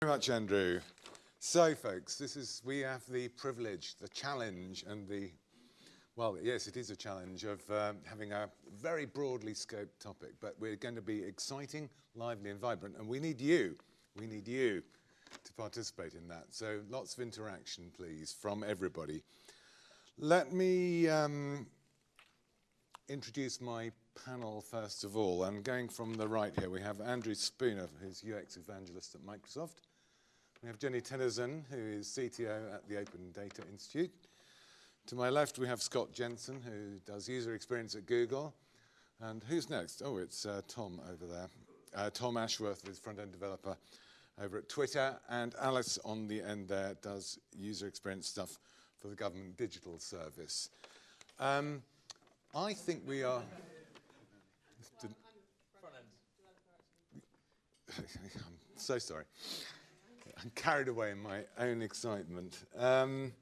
very much, Andrew. So, folks, this is we have the privilege, the challenge, and the well, yes, it is a challenge of um, having a very broadly scoped topic, but we're going to be exciting, lively, and vibrant, and we need you. We need you to participate in that. So, lots of interaction, please, from everybody. Let me um, introduce my panel first of all. I'm going from the right here. We have Andrew Spooner, who's UX evangelist at Microsoft. We have Jeni Tennison, who is CTO at the Open Data Institute. To my left, we have Scott Jenson, who does user experience at Google. And who's next? Oh, it's uh, Tom over there. Uh, Tom Ashworth is front-end developer over at Twitter. And Alice on the end there does user experience stuff for the government digital service. Um, I think we are... I'm so sorry. I'm carried away in my own excitement. Um,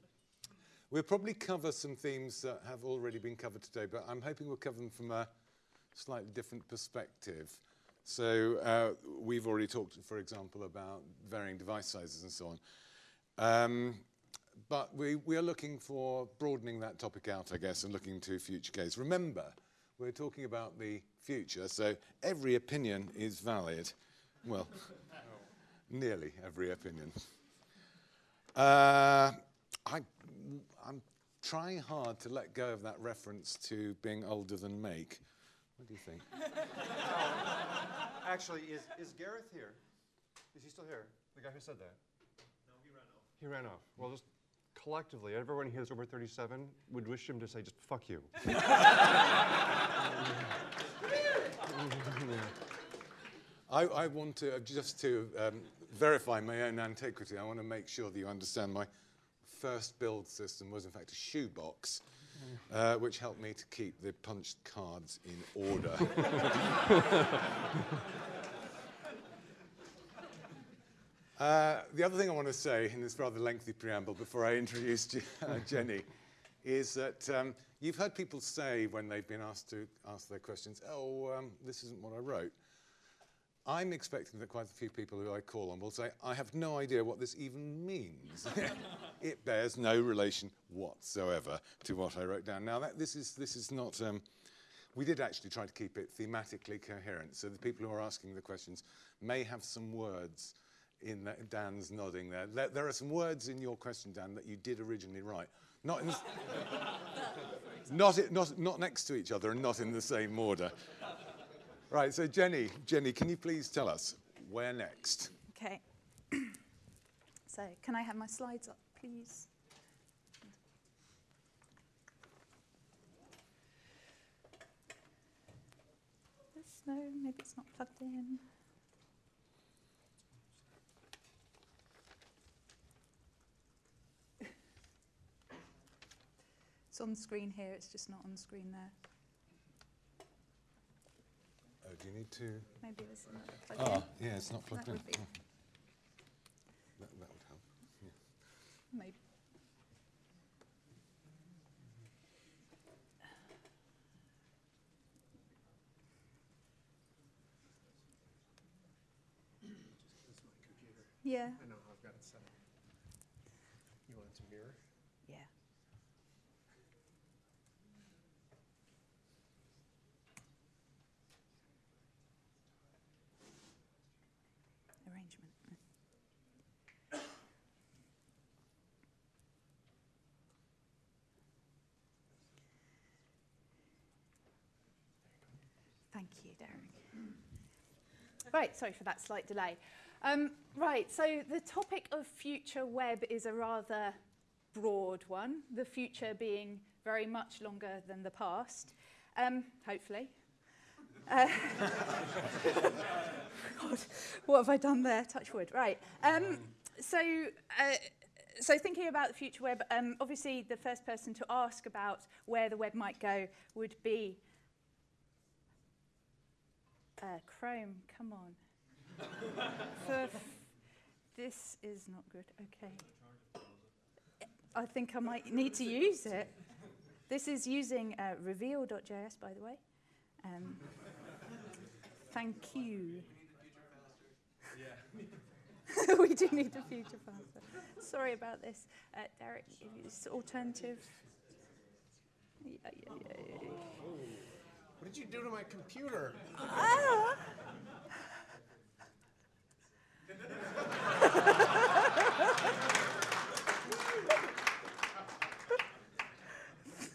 we'll probably cover some themes that have already been covered today, but I'm hoping we'll cover them from a slightly different perspective. So uh, we've already talked, for example, about varying device sizes and so on. Um, but we, we are looking for broadening that topic out, I guess, and looking to future case. Remember, we're talking about the future, so every opinion is valid. Well, nearly every opinion. Uh, I, I'm trying hard to let go of that reference to being older than Make. What do you think? Actually, is, is Gareth here? Is he still here? The guy who said that? No, he ran off. He ran off. Well, just collectively, everyone here is over 37 would wish him to say, just fuck you. I, I want to, uh, just to um, verify my own antiquity, I want to make sure that you understand my first build system was in fact a shoebox, uh, which helped me to keep the punched cards in order. uh, the other thing I want to say in this rather lengthy preamble before I introduce uh, Jeni is that um, you've heard people say when they've been asked to ask their questions, oh, um, this isn't what I wrote. I'm expecting that quite a few people who I call on will say, I have no idea what this even means. it bears no relation whatsoever to what I wrote down. Now, that, this, is, this is not, um, we did actually try to keep it thematically coherent. So the people who are asking the questions may have some words in that, Dan's nodding there. there. There are some words in your question, Dan, that you did originally write. Not, in, not, not, not next to each other and not in the same order. Right, so Jeni, Jeni, can you please tell us where next? Okay. so can I have my slides up, please? No, maybe it's not plugged in. it's on the screen here, it's just not on the screen there. Oh, do you need to? Maybe this is not plugged Ah, in. yeah, it's not plugged That in. would be- Oh. That, that would help. Maybe. Yeah, I know how I've got it set up. You want it to mirror? yeah. Arrangement. Thank you, Derek. Right, sorry for that slight delay. Um, right, so the topic of future web is a rather broad one, the future being very much longer than the past, um, hopefully. Uh, God, what have I done there? Touch wood. Right. Um, so, uh, so thinking about the future web, um, obviously the first person to ask about where the web might go would be uh, Chrome. Come on. This is not good. Okay. I think I might need to use it. This is using uh, reveal.js, by the way. Um, thank you. we do need the future faster. Sorry about this. Uh, Derek, it's alternative. Yeah, yeah, yeah. What did you do to my computer?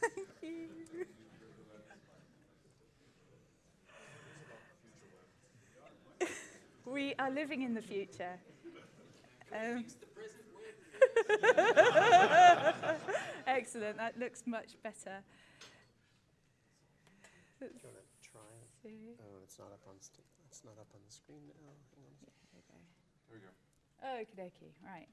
Thank you. we are living in the future. Um, Excellent, that looks much better. Do you want to try it? See. Oh, it's not up on st- it's not up on the screen now. Hang on a second. There we go. Okie dokie, right.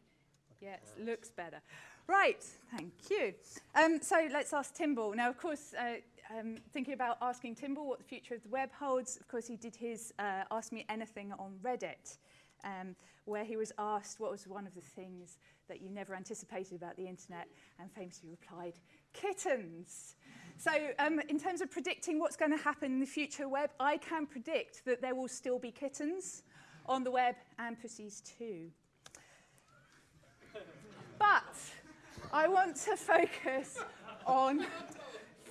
Yes, looks better. Right, thank you. Um, so let's ask TimBL. Now, of course, uh, um, thinking about asking TimBL what the future of the web holds, of course, he did his uh, Ask Me Anything on Reddit, um, where he was asked what was one of the things that you never anticipated about the internet, and famously replied, kittens. So um, in terms of predicting what's going to happen in the future web, I can predict that there will still be kittens on the web and pussies too. But I want to focus on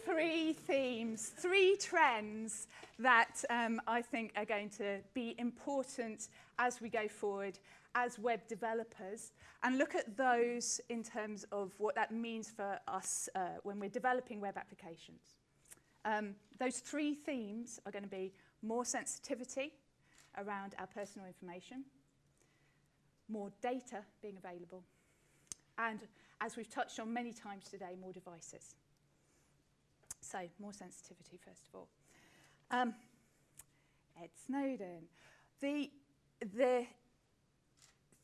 three themes, three trends that um, I think are going to be important as we go forward as web developers and look at those in terms of what that means for us uh, when we're developing web applications. Um, those three themes are going to be more sensitivity around our personal information, more data being available, and as we've touched on many times today, more devices. So, more sensitivity, first of all. Um, Ed Snowden. The, the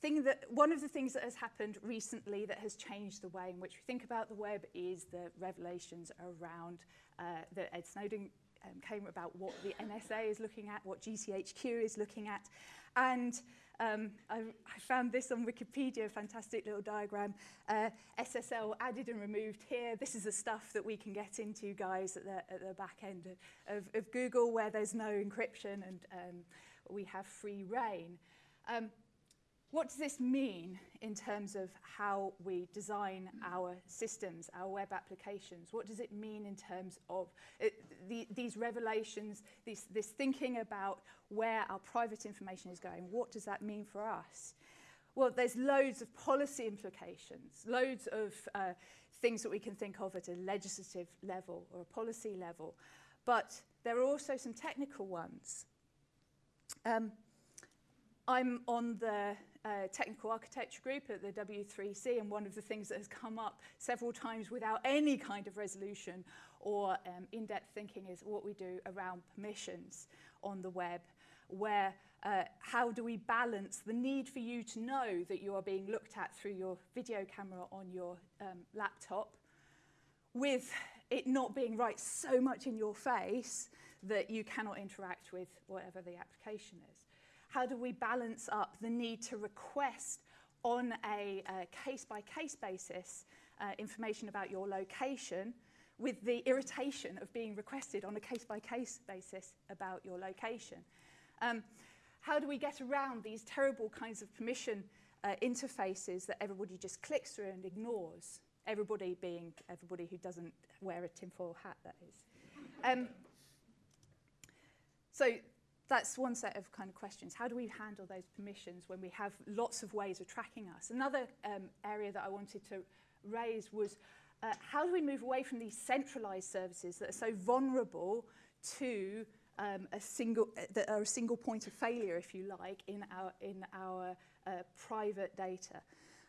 thing that, one of the things that has happened recently that has changed the way in which we think about the web is the revelations around uh, that Ed Snowden um, came about what the NSA is looking at, what GCHQ is looking at. And um, I, I found this on Wikipedia, a fantastic little diagram. Uh, SSL added and removed here. This is the stuff that we can get into, guys, at the, at the back end of, of, Google, where there's no encryption and um, we have free reign. Um, what does this mean in terms of how we design our systems, our web applications? What does it mean in terms of it, the, these revelations, this thinking about where our private information is going? What does that mean for us? Well, there's loads of policy implications, loads of uh, things that we can think of at a legislative level or a policy level, but there are also some technical ones. Um, I'm on the uh, technical architecture group at the W3C, and one of the things that has come up several times without any kind of resolution or um, in-depth thinking is what we do around permissions on the web, where uh, how do we balance the need for you to know that you are being looked at through your video camera on your um, laptop with it not being right so much in your face that you cannot interact with whatever the application is. How do we balance up the need to request on a case-by-case -case basis uh, information about your location with the irritation of being requested on a case-by-case -case basis about your location? Um, how do we get around these terrible kinds of permission uh, interfaces that everybody just clicks through and ignores? Everybody being everybody who doesn't wear a tinfoil hat, that is. Um, so that's one set of kind of questions. How do we handle those permissions when we have lots of ways of tracking us? Another um, area that I wanted to raise was uh, how do we move away from these centralized services that are so vulnerable to um, a single uh, that are a single point of failure, if you like, in our in our uh, private data.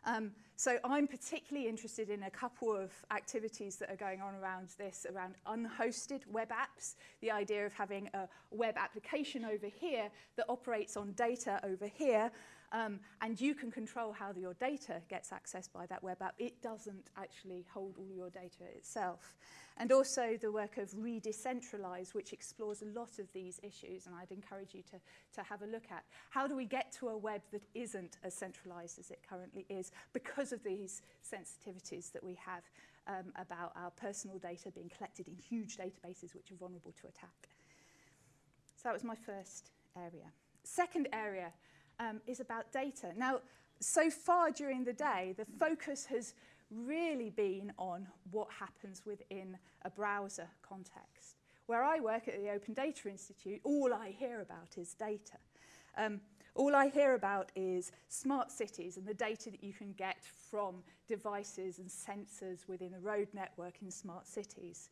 Um, so I'm particularly interested in a couple of activities that are going on around this, around unhosted web apps, the idea of having a web application over here that operates on data over here, Um, and you can control how the, your data gets accessed by that web app. It doesn't actually hold all your data itself. And also the work of Redecentralize, which explores a lot of these issues, and I'd encourage you to, to have a look at. How do we get to a web that isn't as centralized as it currently is because of these sensitivities that we have um, about our personal data being collected in huge databases which are vulnerable to attack? So that was my first area. Second area um, is about data. Now, so far during the day, the focus has really been on what happens within a browser context. Where I work at the Open Data Institute, all I hear about is data. Um, all I hear about is smart cities and the data that you can get from devices and sensors within a road network in smart cities.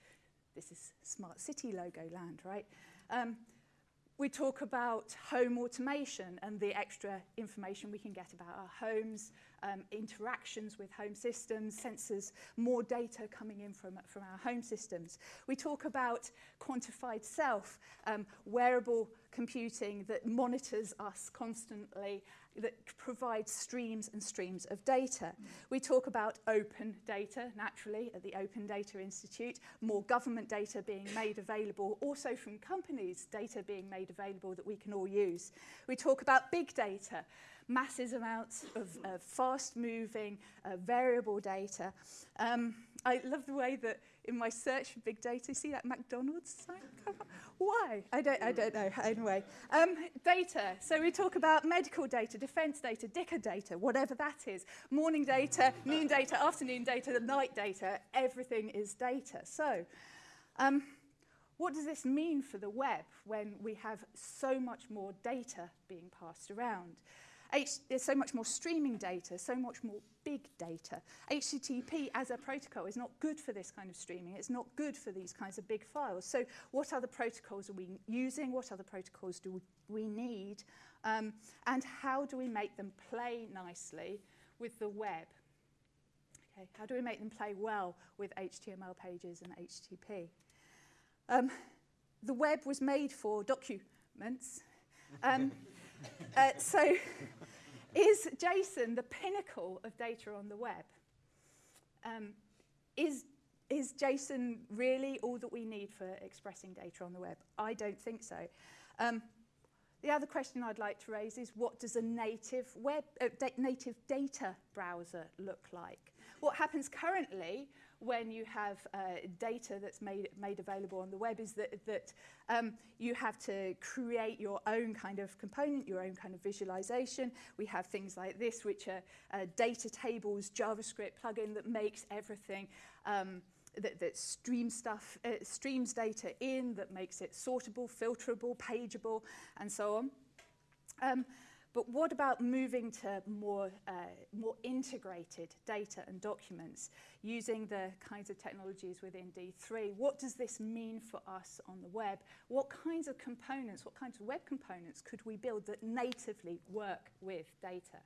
This is smart city logo land, right? Um, We talk about home automation and the extra information we can get about our homes, um, interactions with home systems, sensors, more data coming in from, from our home systems. We talk about quantified self, um, wearable computing that monitors us constantly that provides streams and streams of data. We talk about open data, naturally, at the Open Data Institute, more government data being made available, also from companies, data being made available that we can all use. We talk about big data, massive amounts of uh, fast-moving, uh, variable data. Um, I love the way that in my search for big data. See that McDonald's sign? Why? I don't, I don't know. Anyway, um, data. So we talk about medical data, defense data, dicker data, whatever that is. Morning data, noon data, afternoon data, night data. Everything is data. So um, what does this mean for the web when we have so much more data being passed around? There's so much more streaming data, so much more big data. HTTP as a protocol is not good for this kind of streaming. It's not good for these kinds of big files. So what other protocols are we using? What other protocols do we need? Um, and how do we make them play nicely with the web? Okay, how do we make them play well with HTML pages and HTTP? Um, the web was made for documents. Um, uh, so is JSON the pinnacle of data on the web? Um, is, is JSON really all that we need for expressing data on the web? I don't think so. Um, the other question I'd like to raise is what does a native web uh, da native data browser look like? What happens currently when you have uh, data that's made, made available on the web is that, that um, you have to create your own kind of component, your own kind of visualization. We have things like this, which are uh, data tables, JavaScript plugin that makes everything um, that, that stream stuff, uh, streams data in, that makes it sortable, filterable, pageable, and so on. Um, But what about moving to more, uh, more integrated data and documents using the kinds of technologies within D3? What does this mean for us on the web? What kinds of components, what kinds of web components could we build that natively work with data?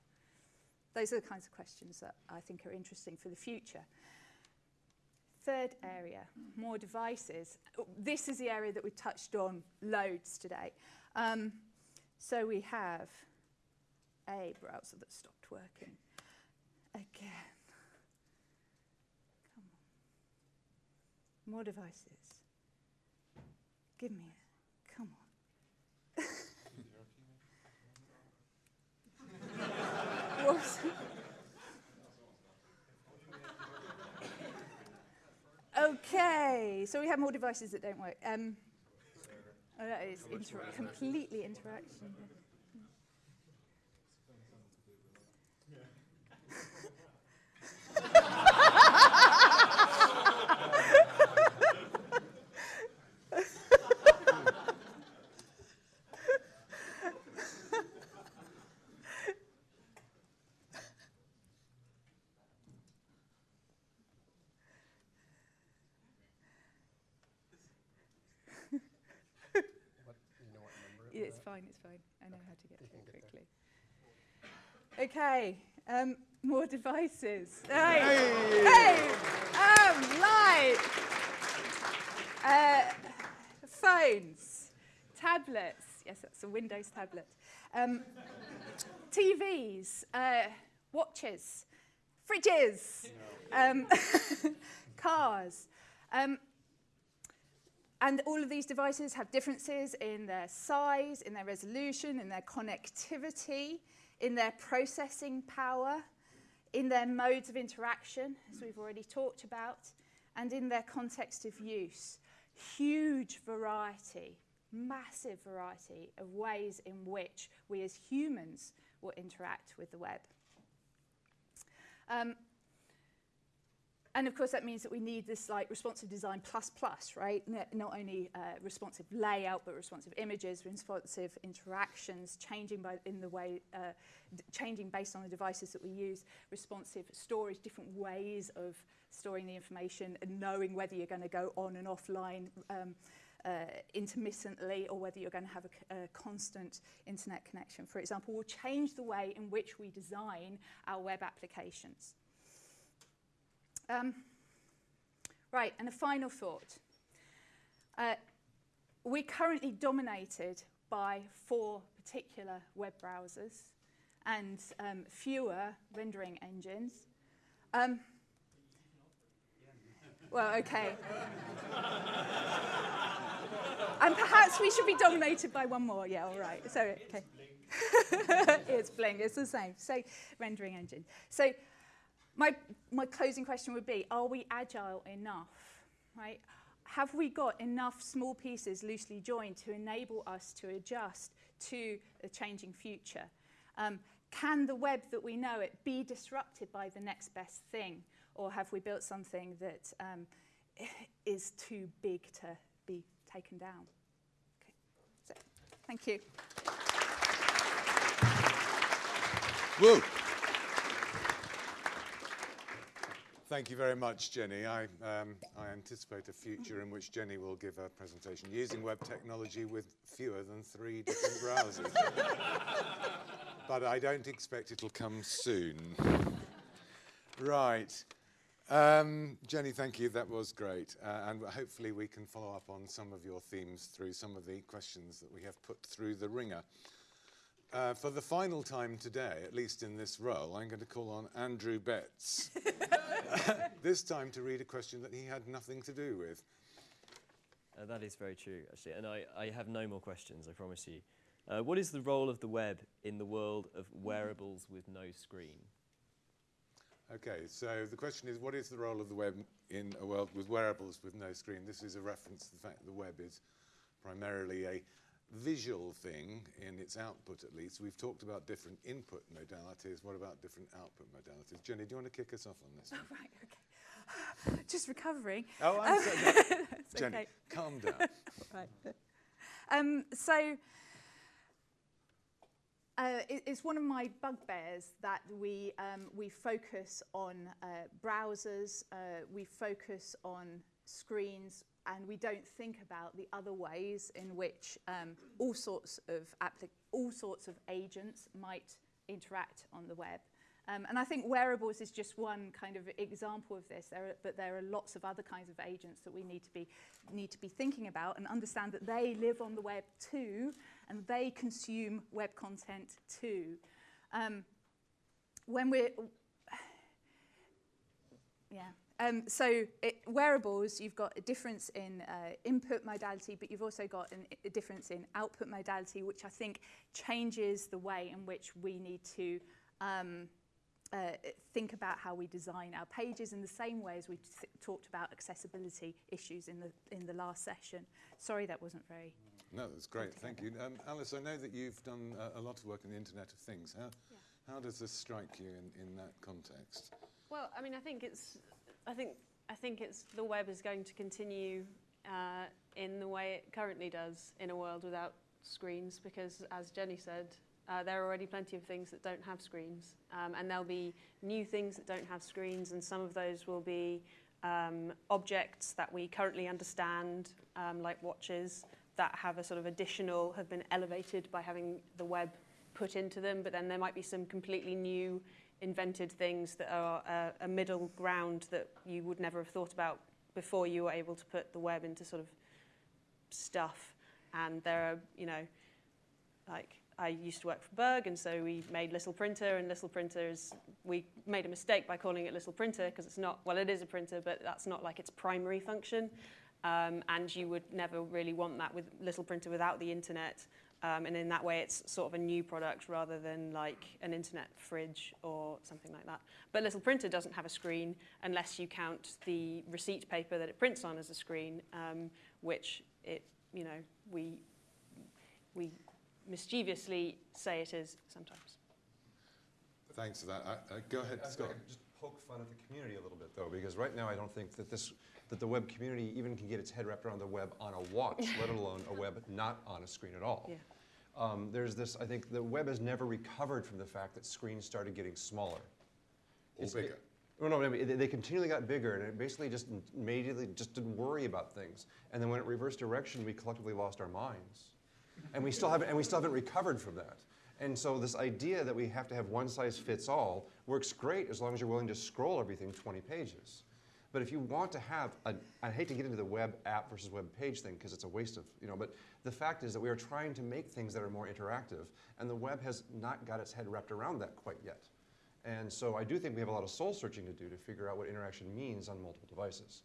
Those are the kinds of questions that I think are interesting for the future. Third area, more devices. This is the area that we touched on loads today. Um, so we have a browser that stopped working. Again. Come on. More devices. Give me it. Come on. okay, so we have more devices that don't work. Um, oh, that is inter completely interaction. It's fine, it's fine. I know how to get it quickly. Okay, um, more devices. Hey, hey, um, light. Uh, phones, tablets. Yes, that's a Windows tablet. Um, TVs, uh, watches, fridges, um, cars. Um, and all of these devices have differences in their size, in their resolution, in their connectivity, in their processing power, in their modes of interaction, as we've already talked about, and in their context of use. Huge variety massive variety of ways in which we as humans will interact with the web. Um, and of course, that means that we need this like responsive design plus plus, right? N not only uh, responsive layout, but responsive images, responsive interactions, changing by in the way, uh, changing based on the devices that we use, responsive storage, different ways of storing the information, and knowing whether you're going to go on and offline. Um, uh, intermittently or whether you're going to have a, a constant internet connection, for example, will change the way in which we design our web applications. Um, right, and a final thought. Uh, we're currently dominated by four particular web browsers and um, fewer rendering engines. Um, well, okay. and perhaps we should be dominated by one more. Yeah, all right. So, okay. it's Blink, it's the same. So, rendering engine. So, my, my closing question would be, are we agile enough, right? Have we got enough small pieces loosely joined to enable us to adjust to a changing future? Um, can the web that we know it be disrupted by the next best thing? Or have we built something that um, is too big to be taken down? Thank you. Thank you very much, Jeni. I, um, I anticipate a future in which Jeni will give a presentation using web technology with fewer than three different browsers. but I don't expect it'll come soon. right. Um, Jeni, thank you. That was great. Uh, and hopefully we can follow up on some of your themes through some of the questions that we have put through the ringer. Uh, for the final time today, at least in this role, I'm going to call on Andrew Betts. this time to read a question that he had nothing to do with. Uh, that is very true, actually. And I, I have no more questions, I promise you. Uh, what is the role of the web in the world of wearables with no screen? Okay, so the question is, what is the role of the web in a world with wearables with no screen? This is a reference to the fact that the web is primarily a visual thing in its output at least. We've talked about different input modalities. What about different output modalities? Jeni, do you want to kick us off on this? Oh, right, okay. Just recovering. Oh, I'm sorry. That's Jeni, okay. calm down. right. Um, so uh, it, it's one of my bugbears that we, um, we focus on uh, browsers, uh, we focus on screens, and we don't think about the other ways in which um, all sorts of all sorts of agents might interact on the web. Um, and I think wearables is just one kind of example of this, there are, but there are lots of other kinds of agents that we need to, be, need to be thinking about and understand that they live on the web too, and they consume web content too. Um, when we're, yeah, um, so it, wearables, you've got a difference in uh, input modality, but you've also got an, a difference in output modality, which I think changes the way in which we need to um, uh, think about how we design our pages in the same way as we talked about accessibility issues in the, in the last session. Sorry that wasn't very... No, that's great, thank you. Um, Alice, I know that you've done uh, a lot of work in the Internet of Things. How, yeah. how does this strike you in, in that context? Well, I mean, I think it's I think I think it's the web is going to continue uh, in the way it currently does in a world without screens because, as Jeni said, uh, there are already plenty of things that don't have screens, um, and there'll be new things that don't have screens, and some of those will be um, objects that we currently understand, um, like watches, that have a sort of additional, have been elevated by having the web put into them, but then there might be some completely new invented things that are a, middle ground that you would never have thought about before you were able to put the web into sort of stuff. And there are, you know, like I used to work for Berg, and so we made Little Printer, and Little Printer is, we made a mistake by calling it Little Printer because it's not, well, it is a printer, but that's not like its primary function. Um, and you would never really want that with Little Printer without the internet. Um, and in that way, it's sort of a new product rather than like an internet fridge or something like that. But Little Printer doesn't have a screen unless you count the receipt paper that it prints on as a screen, um, which it, you know, we we mischievously say it is sometimes. Thanks for that. Uh, uh, go ahead, I Scott. could just poke fun at the community a little bit, though, because right now I don't think that this, that the web community even can get its head wrapped around the web on a watch, let alone a web not on a screen at all. Yeah. Um, there's this, I think the web has never recovered from the fact that screens started getting smaller. Or It's- bigger. Oh, no, I mean, they- they continually got bigger, and it basically just immediately just didn't worry about things. And then when it reversed direction, we collectively lost our minds, and we still haven't, and we still haven't recovered from that. And so this idea that we have to have one size fits all works great as long as you're willing to scroll everything 20 pages. But if you want to have, a, I hate to get into the web app versus web page thing because it's a waste of, you know, but the fact is that we are trying to make things that are more interactive, and the web has not got its head wrapped around that quite yet. And so I do think we have a lot of soul searching to do to figure out what interaction means on multiple devices.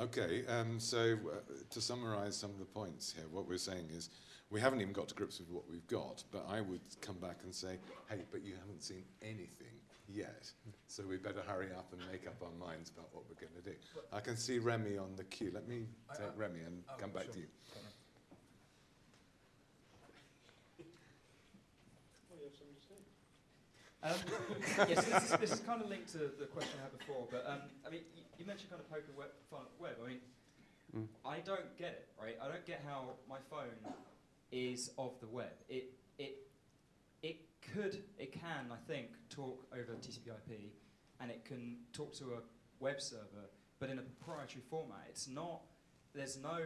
Okay, um, so uh, to summarise some of the points here, what we're saying is we haven't even got to grips with what we've got, but I would come back and say, hey, but you haven't seen anything yet, so we better hurry up and make up our minds about what we're going to do. I can see Remy on the queue. Let me I- take I- Remy and oh, come back sure. to you. Um, yes, this is, this is kind of linked to the question I had before, but um, I mean, you, you mentioned kind of poking web, web. I mean, Mm. I don't get it, right? I don't get how my phone is of the web. It it it could, it can, I think, talk over TCP/IP, and it can talk to a web server, but in a proprietary format. It's not. There's no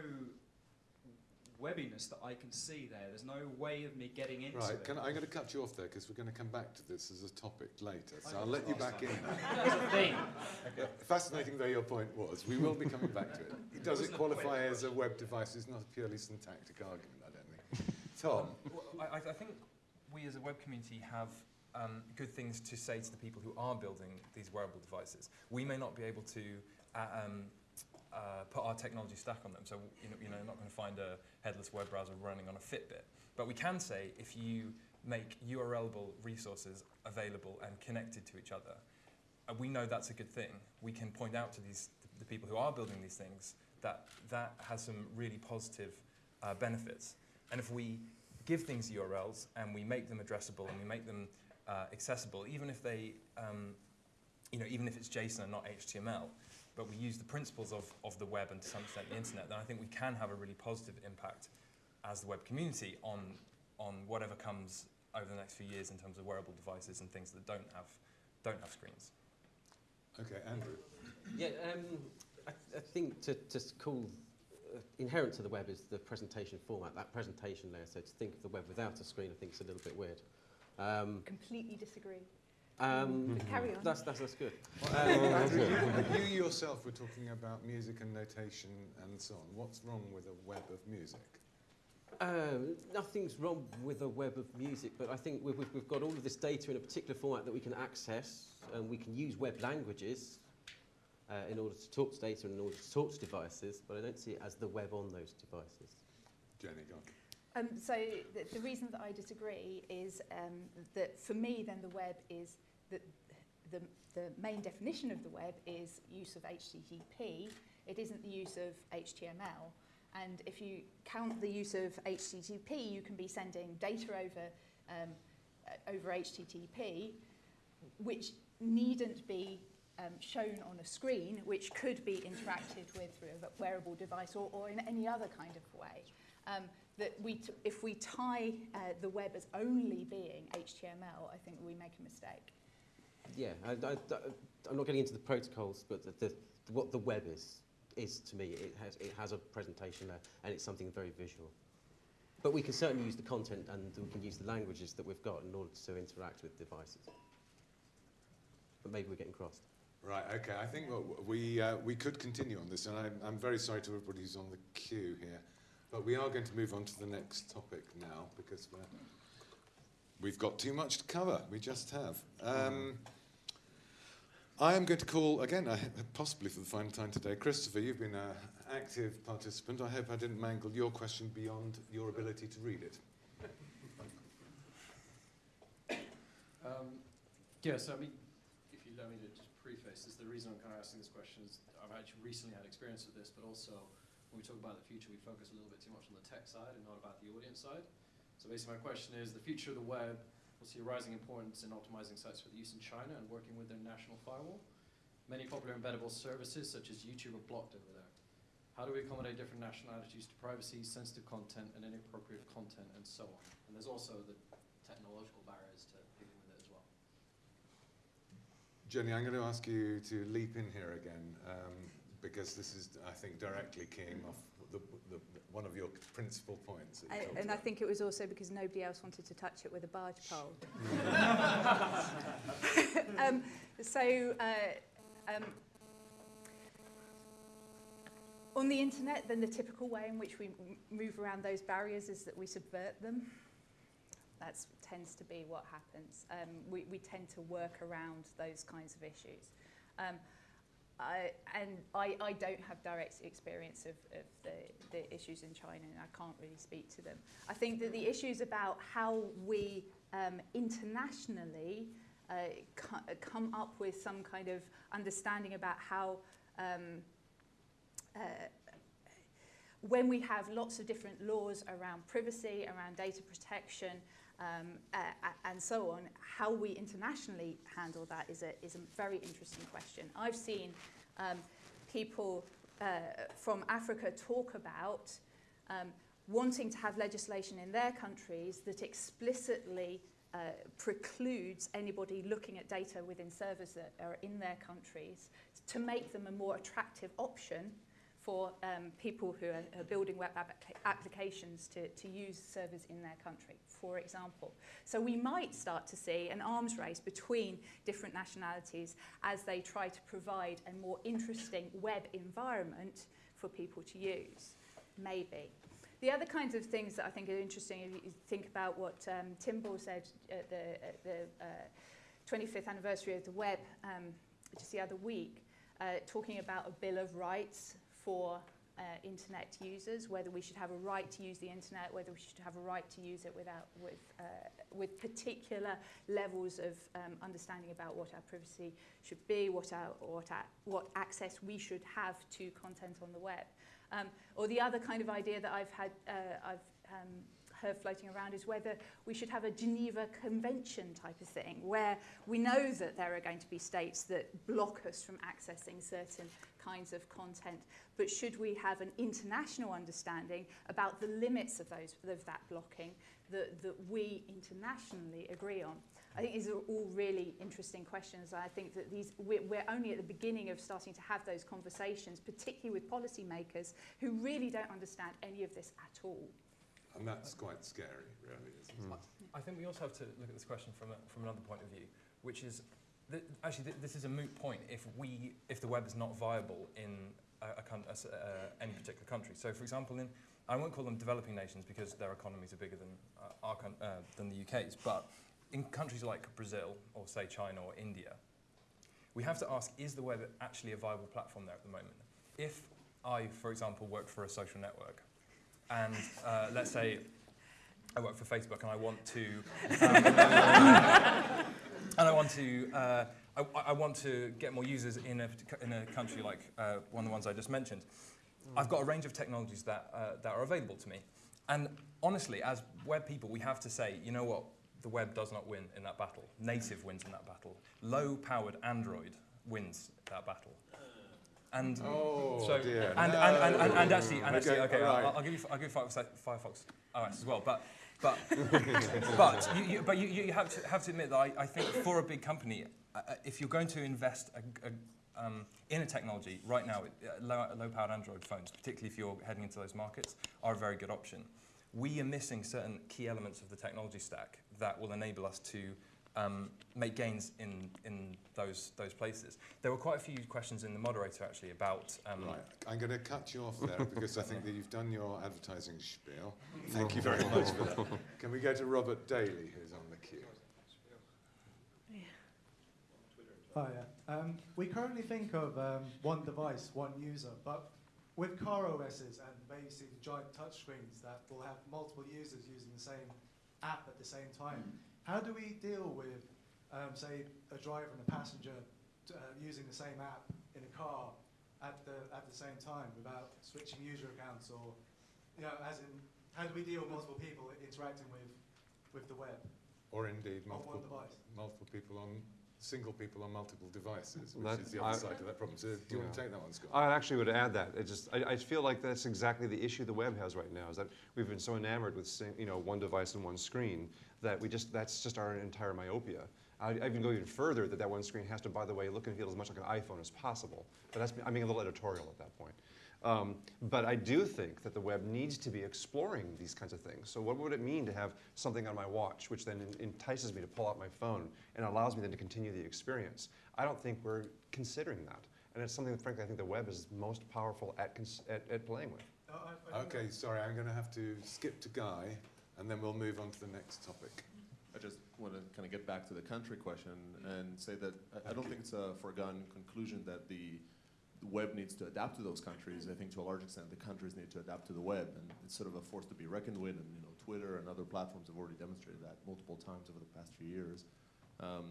webbiness that I can see there. There's no way of me getting into Right, it. can, I'm going to cut you off there because we're going to come back to this as a topic later. So I I'll let you back time. in there. That's the thing. Fascinating though your point was, we will be coming back to it. Does it wasn't a qualify as a web device? It's not a purely syntactic argument, I don't think. Tom, Well, I, I think we as a web community have um, good things to say to the people who are building these wearable devices. We may not be able to uh, um, uh, put our technology stack on them, so you know, you know, you're not going to find a headless web browser running on a Fitbit. But we can say if you make URLable resources available and connected to each other, uh, we know that's a good thing. We can point out to these the people who are building these things that that has some really positive uh, benefits. And if we give things URLs and we make them addressable and we make them uh, accessible, even if they, um, you know, even if it's JSON and not HTML, but we use the principles of, of the web and to some extent the internet, then I think we can have a really positive impact as the web community on, on whatever comes over the next few years in terms of wearable devices and things that don't have, don't have screens. okay, Andrew. Yeah, um, I, I think to, to call inherent to the web is the presentation format, that presentation layer. So to think of the web without a screen, I think is a little bit weird. Um, Completely disagree. um, carry on. that's, that's, that's good. Andrew, you, you yourself were talking about music and notation and so on. What's wrong with a web of music? Uh, nothing's wrong with a web of music, but I think we've, we've, we've got all of this data in a particular format that we can access, and we can use web languages uh, in order to talk to data and in order to talk to devices, but I don't see it as the web on those devices. Jeni, go on. Um, so the, the reason that I disagree is um, that for me, then the web is that the, the main definition of the web is use of HTTP. It isn't the use of HTML. And if you count the use of HTTP, you can be sending data over um, uh, over HTTP, which needn't be um, shown on a screen, which could be interacted with through a wearable device or, or in any other kind of way. Um, that we if we tie uh, the web as only being HTML, I think we make a mistake. Yeah, I, I'm not getting into the protocols, but the, the, what the web is, is to me, it has, it has a presentation there, and it's something very visual. But we can certainly use the content and we can use the languages that we've got in order to interact with devices. But maybe we're getting crossed. Right, okay. I think we, uh, we could continue on this, and I'm, I'm very sorry to everybody who's on the queue here, but we are going to move on to the next topic now because we're, we've got too much to cover. We just have. Um, I am going to call, again, possibly for the final time today, Christopher, you've been an active participant. I hope I didn't mangle your question beyond your ability to read it. Um, yeah, so I mean, if you me this, the reason I'm kind of asking this question is I've actually recently had experience with this, but also when we talk about the future, we focus a little bit too much on the tech side and not about the audience side. So basically my question is, the future of the web will see a rising importance in optimizing sites for the use in China and working with their national firewall. Many popular embeddable services such as YouTube are blocked over there. How do we accommodate different national attitudes to privacy, sensitive content, and inappropriate content, and so on? And there's also the technological barriers to dealing with it as well. Jeni, I'm going to ask you to leap in here again um, because this is, I think, directly keying off the, the, one of your principal points. I, and I think it was also because nobody else wanted to touch it with a barge pole. um, so, uh, um, on the internet, then the typical way in which we m- move around those barriers is that we subvert them. That tends to be what happens. Um, we, we tend to work around those kinds of issues. Um, I, and I, I don't have direct experience of, of the, the issues in China and I can't really speak to them. I think that the issues about how we um, internationally uh, come up with some kind of understanding about how um, uh, when we have lots of different laws around privacy, around data protection, um, uh, and so on, how we internationally handle that is a, is a very interesting question. I've seen um, people uh, from Africa talk about um, wanting to have legislation in their countries that explicitly uh, precludes anybody looking at data within servers that are in their countries to make them a more attractive option for um, people who are, are building web applica- applications to, to use servers in their country, for example. So we might start to see an arms race between different nationalities as they try to provide a more interesting web environment for people to use. Maybe. The other kinds of things that I think are interesting, if you think about what um, TimBL said at the, at the uh, 25th anniversary of the web um, just the other week, uh, talking about a bill of rights for uh, internet users, whether we should have a right to use the internet, whether we should have a right to use it without, with, uh, with particular levels of um, understanding about what our privacy should be, what, our, what, our, what access we should have to content on the web. Um, or the other kind of idea that I've had, uh, I've um, heard floating around is whether we should have a Geneva Convention type of thing, where we know that there are going to be states that block us from accessing certain kinds of content, but should we have an international understanding about the limits of those of that blocking that, that we internationally agree on? I think these are all really interesting questions. I think that these we're, we're only at the beginning of starting to have those conversations, particularly with policymakers who really don't understand any of this at all. And that's quite scary, really, isn't it? I think we also have to look at this question from, a, from another point of view, which is, th- actually, th- this is a moot point if, we, if the web is not viable in a, a coun- a s- uh, any particular country. So, for example, in, I won't call them developing nations because their economies are bigger than, uh, our, coun- uh, than the UK's, but in countries like Brazil or, say, China or India, we have to ask, is the web actually a viable platform there at the moment? If I, for example, worked for a social network, and uh, let's say I work for Facebook and I want to, um, and I want to, uh, I, I want to get more users in a, in a country like uh, one of the ones I just mentioned. I've got a range of technologies that, uh, that are available to me. And honestly, as web people, we have to say, you know what, the web does not win in that battle. Native wins in that battle. Low-powered Android wins that battle. And Oh, so, dear. and, and, and, and, and actually, and actually, Okay, right. I'll, I'll give you, I'll give you Firefox, Firefox OS as well. But, but, but, you, you, but you, you have to have to admit that I, I think for a big company, uh, uh, if you're going to invest a, a, um, in a technology right now, uh, low, low-powered Android phones, particularly if you're heading into those markets, are a very good option. We are missing certain key elements of the technology stack that will enable us to um, make gains in, in those, those places. There were quite a few questions in the moderator actually about um, Right, I'm going to cut you off there because I think that you've done your advertising spiel. Thank you very much for that. Can we go to Robert Daly, who's on the queue? Hiya. Um, we currently think of um, one device, one user, but with car OSs and basically giant touchscreens that will have multiple users using the same app at the same time, how do we deal with, um, say, a driver and a passenger t- uh, using the same app in a car at the, at the same time without switching user accounts or, you know, as in how do we deal with multiple people interacting with, with the web? Or indeed multiple, multiple people on, single people on multiple devices, which That- is the other I- side of that problem. So do you want to take that one, Scott? I actually would add that. It just, I, I feel like that's exactly the issue the web has right now, is that we've been so enamored with, sing- you know, one device and one screen, that we just, that's just our entire myopia. I, I even go even further, that that one screen has to, by the way, look and feel as much like an iPhone as possible. But that's, I'm being a little editorial at that point. Um, but I do think that the web needs to be exploring these kinds of things. So what would it mean to have something on my watch, which then entices me to pull out my phone and allows me then to continue the experience? I don't think we're considering that. And it's something that frankly I think the web is most powerful at, cons- at, at playing with. No, I- I don't know. Okay, sorry, I'm going to have to skip to Guy, and then we'll move on to the next topic. I just want to kind of get back to the country question and say that I, I don't think it's a foregone conclusion that the, the web needs to adapt to those countries. I think to a large extent the countries need to adapt to the web, and it's sort of a force to be reckoned with. And you know, Twitter and other platforms have already demonstrated that multiple times over the past few years. Um,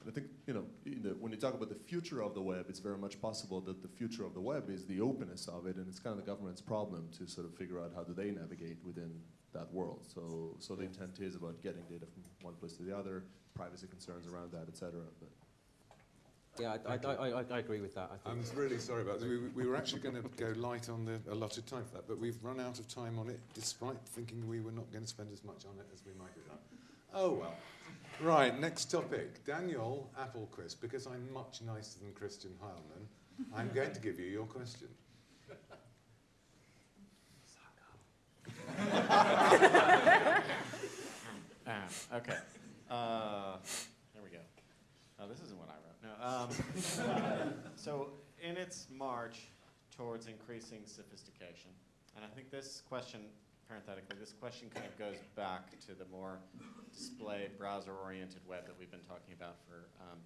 and I think you know, in the, when you talk about the future of the web, it's very much possible that the future of the web is the openness of it, and it's kind of the government's problem to sort of figure out how do they navigate within that world. So, so the intent is about getting data from one place to the other, privacy concerns around that, et cetera. But Yeah, I, I, I, I, I agree with that. I I'm really sorry about this. We, we were actually going to go light on the allotted time for that, but we've run out of time on it, despite thinking we were not going to spend as much on it as we might have done. Oh well. Right, next topic. Daniel Appelquist, because I'm much nicer than Christian Heilmann, I'm going to give you your question. Ah, okay. Uh, there we go. Oh, this isn't what I wrote. No. Um, so, in its march towards increasing sophistication, and I think this question, parenthetically, this question kind of goes back to the more display browser-oriented web that we've been talking about for. Um,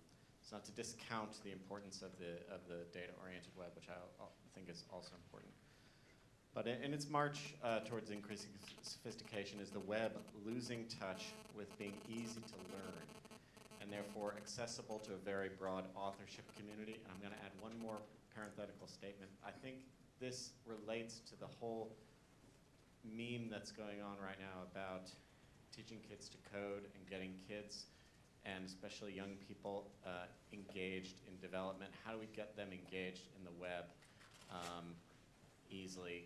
it's not to discount the importance of the of the data-oriented web, which I think is also important. But in, in its march uh, towards increasing sophistication, is the web losing touch with being easy to learn therefore accessible to a very broad authorship community? And I'm going to add one more parenthetical statement. I think this relates to the whole meme that's going on right now about teaching kids to code and getting kids and especially young people uh, engaged in development. How do we get them engaged in the web um, easily?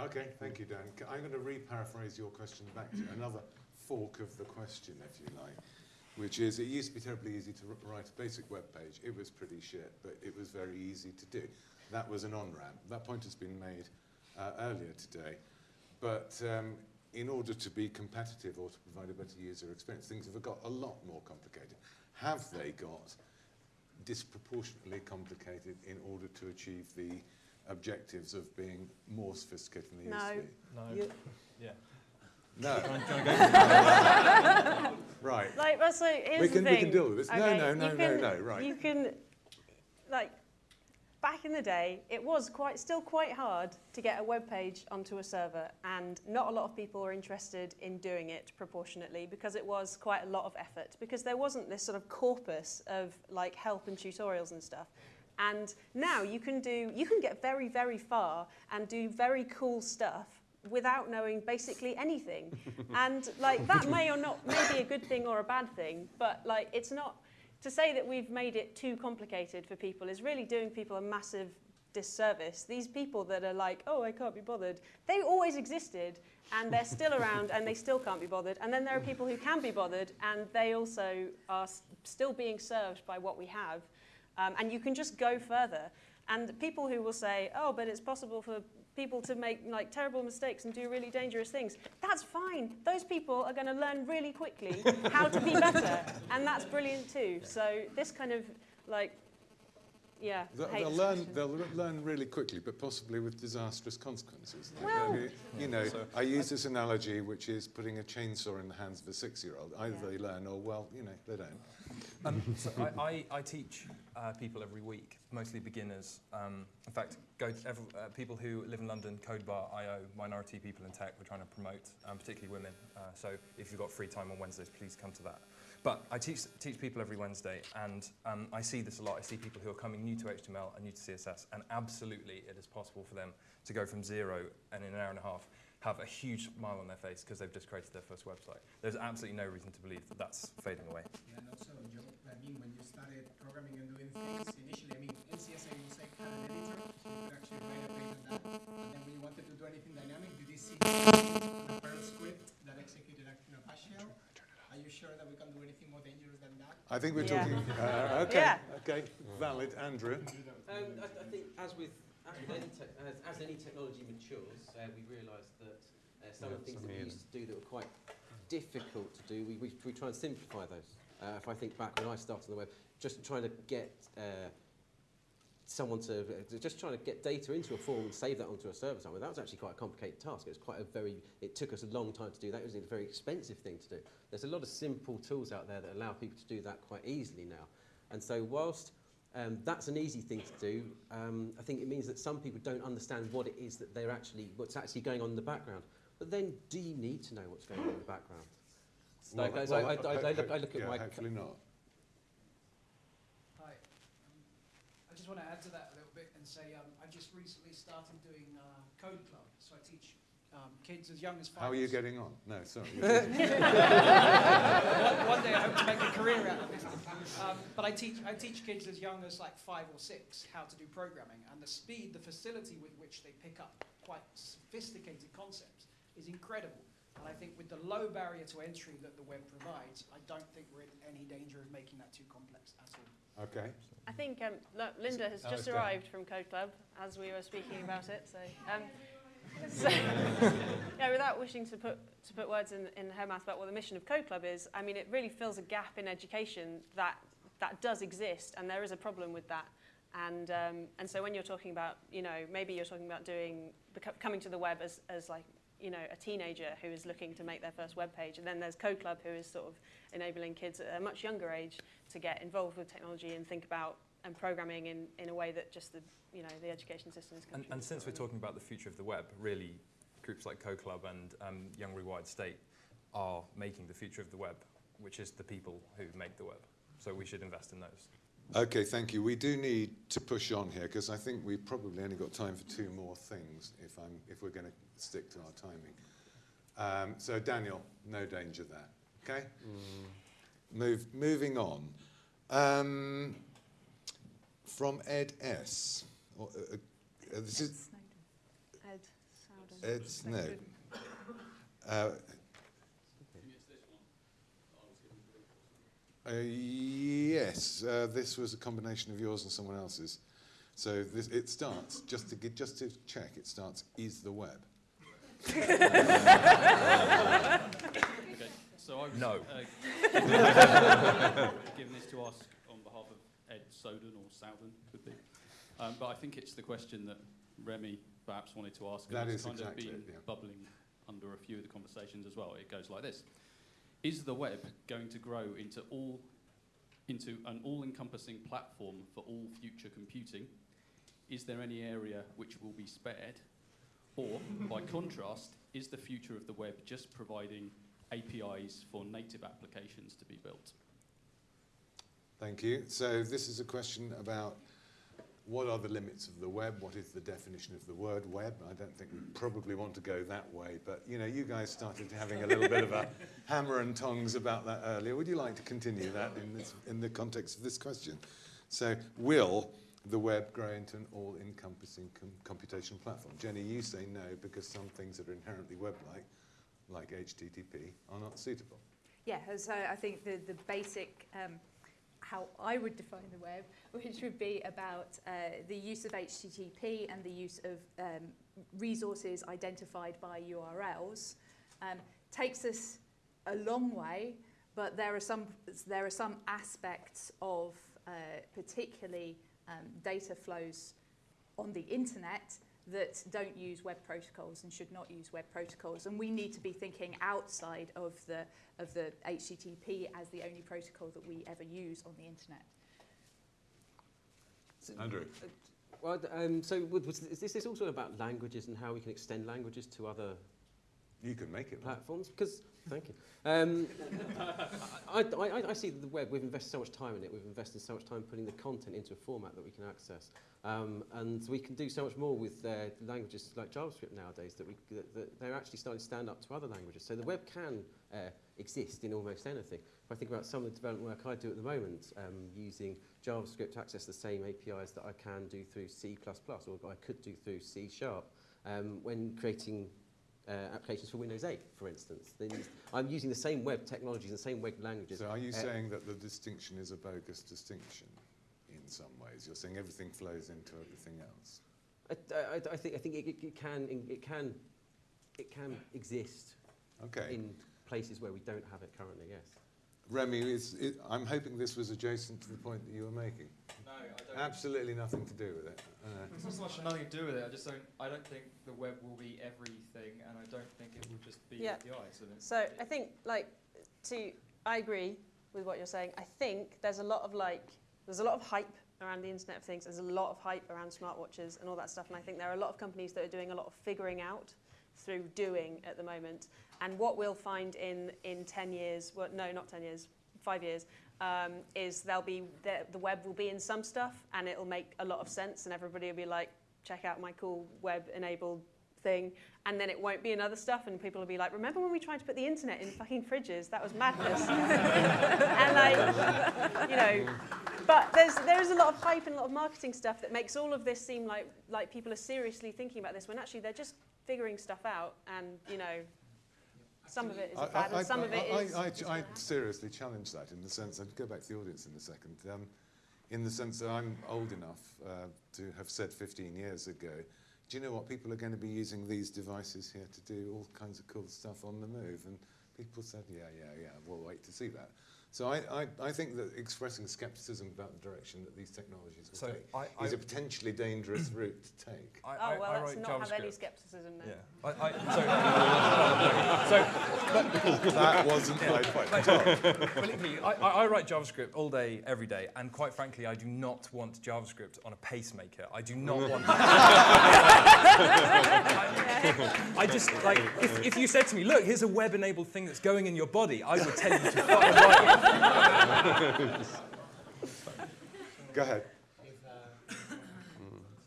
Okay, thank you, Dan. I'm going to re-paraphrase your question back to another fork of the question, if you like, which is, it used to be terribly easy to write a basic web page. It was pretty shit, but it was very easy to do. That was an on-ramp. That point has been made uh, earlier today. But um, in order to be competitive or to provide a better user experience, things have got a lot more complicated. Have they got disproportionately complicated in order to achieve the objectives of being more sophisticated than they No. used to? No. You- Yeah. No. right. Like, well, so here's We the can- we can deal with this. No, Okay, no, no, no, can- no, right. You can, like, back in the day, it was quite, still quite hard to get a web page onto a server, and not a lot of people were interested in doing it proportionately because it was quite a lot of effort. Because there wasn't this sort of corpus of like help and tutorials and stuff. And now you can do, you can get very, very far and do very cool stuff without knowing basically anything. and like that may or not may be a good thing or a bad thing, but like it's not to say that we've made it too complicated for people is really doing people a massive disservice. These people that are like, oh, I can't be bothered, they always existed and they're still around and they still can't be bothered. And then there are people who can be bothered and they also are still being served by what we have. Um, and you can just go further. And people who will say, oh, but it's possible for people to make like terrible mistakes and do really dangerous things. That's fine. Those people are going to learn really quickly how to be better, and that's brilliant too. So this kind of like, yeah, They'll, they'll learn. They'll learn really quickly, but possibly with disastrous consequences. Like, Well- I you know, I use this analogy, which is putting a chainsaw in the hands of a six-year-old. Either Yeah. they learn, or well, you know, they don't. Um, so I, I, I teach uh, people every week, mostly beginners. Um, in fact, go to every, uh, people who live in London, CodeBar.io, minority people in tech, we're trying to promote, um, particularly women. Uh, so if you've got free time on Wednesdays, please come to that. But I teach, teach people every Wednesday, and um, I see this a lot. I see people who are coming new to HTML and new to CSS, and absolutely it is possible for them to go from zero and in an hour and a half have a huge smile on their face because they've just created their first website. There's absolutely no reason to believe that that's fading away. Yeah, and also, Joe, I mean, when you started programming and doing things initially, I mean, was like had an editor, so you could actually write a page on that. And then when you wanted to do anything dynamic, you did see a Perl script that executed a you know, bash shell. Are you sure that we can do anything more dangerous than that? I think we're Yeah. talking. Uh, okay. Yeah. Okay. Valid, Andrew. Um, I, I think as with, as with any, as, as any technology matures, uh, we realise that uh, some of the things that we used to do that were quite difficult to do, we, we, we try and simplify those. Uh, if I think back when I started on the web, just trying to get uh, someone to, uh, just trying to get data into a form and save that onto a server somewhere, that was actually quite a complicated task. It was quite a very, it took us a long time to do that. It was a very expensive thing to do. There's a lot of simple tools out there that allow people to do that quite easily now. And so whilst um, that's an easy thing to do, um, I think it means that some people don't understand what it is that they're actually, what's actually going on in the background. But then do you need to know what's going on in the background? Well, Like, well, I, I, I, I, look, I look at yeah, my... Hopefully not. Hi. Um, I just want to add to that a little bit and say um, I just recently started doing uh, Code Club. So I teach um, kids as young as five. How are you getting on? No, sorry. one, one day I hope to make a career out of this. Um, but I teach, I teach kids as young as like five or six how to do programming, and the speed, the facility with which they pick up quite sophisticated concepts is incredible. And I think with the low barrier to entry that the web provides, I don't think we're in any danger of making that too complex at all. Okay. I think um, Lo- Linda has just arrived from Code Club as we were speaking about it. So, um, so yeah, without wishing to put to put words in, in her mouth about what the mission of Code Club is, I mean, it really fills a gap in education that that does exist, and there is a problem with that. And um, and so when you're talking about, you know, maybe you're talking about doing coming to the web as as like you know, a teenager who is looking to make their first web page. And then there's Code Club, who is sort of enabling kids at a much younger age to get involved with technology and think about and programming in, in a way that just the, you know, the education system is And, and since we're talking about the future of the web, really groups like Code Club and um, Young Rewired State are making the future of the web, which is the people who make the web. So we should invest in those. Okay, thank you. We do need to push on here because I think we've probably only got time for two more things if, I'm, if we're going to stick to our timing. Um, so, Daniel, no danger there. Okay? Move, moving on. Um, from Ed S. Or, uh, uh, this is Ed Snowden. Ed Snowden. Uh, Uh, yes, uh, this was a combination of yours and someone else's. So this, it starts, just to, get, just to check, it starts, is the web. Okay, so I was No. uh, given this to ask on behalf of Ed Soden or Souden, could be. Um, but I think it's the question that Remy perhaps wanted to ask, and That it's is kind exactly of been it, yeah. bubbling under a few of the conversations as well. It goes like this: Is the web going to grow into all into an all-encompassing platform for all future computing? Is there any area which will be spared? Or, by contrast, is the future of the web just providing APIs for native applications to be built? Thank you. So this is a question about what are the limits of the web? What is the definition of the word web? I don't think we probably want to go that way, but you know, you guys started having a little bit of a hammer and tongs about that earlier. Would you like to continue that in, this, in the context of this question? So, will the web grow into an all-encompassing com- computation platform? Jeni, you say no because some things that are inherently web-like, like HTTP, are not suitable. Yeah, so I think the, the basic, um, how I would define the web, which would be about uh, the use of HTTP and the use of um, resources identified by URLs, um, takes us a long way, but there are some, there are some aspects of uh, particularly um, data flows on the internet that don't use web protocols and should not use web protocols. And we need to be thinking outside of the, of the HTTP as the only protocol that we ever use on the internet. Andrew. Well, um, so was, was, is this also about languages and how we can extend languages to other You can make it. platforms? Because thank you. Um, I, I, I, see the web. We've invested so much time in it. We've invested so much time putting the content into a format that we can access, um, and we can do so much more with uh, languages like JavaScript nowadays that, we, that, that they're actually starting to stand up to other languages. So the web can uh, exist in almost anything. If I think about some of the development work I do at the moment, um, using JavaScript to access the same APIs that I can do through C++ or I could do through C Sharp, um, when creating uh, applications for Windows 8, for instance. Use- I'm using the same web technologies and the same web languages. So are you Uh, saying that the distinction is a bogus distinction in some ways? You're saying everything flows into everything else. I, I, I think I think it, it, it can it can it can exist Okay. in places where we don't have it currently. Yes. Remy, is, it, I'm hoping this was adjacent to the point that you were making. No, I don't. Absolutely nothing to do with it. Uh, It's not so much nothing to do with it. I just don't. I don't think the web will be everything, and I don't think it will just be Yeah. APIs. And it's, So I think, like, to I agree with what you're saying. I think there's a lot of like, there's a lot of hype around the Internet of Things. There's a lot of hype around smartwatches and all that stuff. And I think there are a lot of companies that are doing a lot of figuring out through doing at the moment. And what we'll find in in 10 years, well, no, not 10 years, five years, um, is there'll be the, the web will be in some stuff, and it'll make a lot of sense, and everybody will be like, check out my cool web-enabled thing, and then it won't be in other stuff, and people will be like, remember when we tried to put the internet in fucking fridges? That was madness. and like, you know, but there's there's a lot of hype and a lot of marketing stuff that makes all of this seem like like people are seriously thinking about this when actually they're just figuring stuff out, and you know, some of it is I- bad, I- and some I- of it I- is. I, I, gonna I seriously challenge that in the sense, I'd go back to the audience in a second, um, in the sense that I'm old enough uh, to have said 15 years ago, do you know what, people are going to be using these devices here to do all kinds of cool stuff on the move, and people said, yeah, yeah, yeah, we'll wait to see that. So I, I, I think that expressing skepticism about the direction that these technologies will So take I- is a potentially dangerous route to take. I, Oh well, I let's write not have any JavaScript. skepticism then. Yeah. I, I, so, so that wasn't my point. Like, believe me, I, I I write JavaScript all day, every day, and quite frankly, I do not want JavaScript on a pacemaker. I do not want. I, I just like if, if you said to me, "Look, here's a web-enabled thing that's going in your body," I would tell you to fucking write it. Go ahead. If, uh,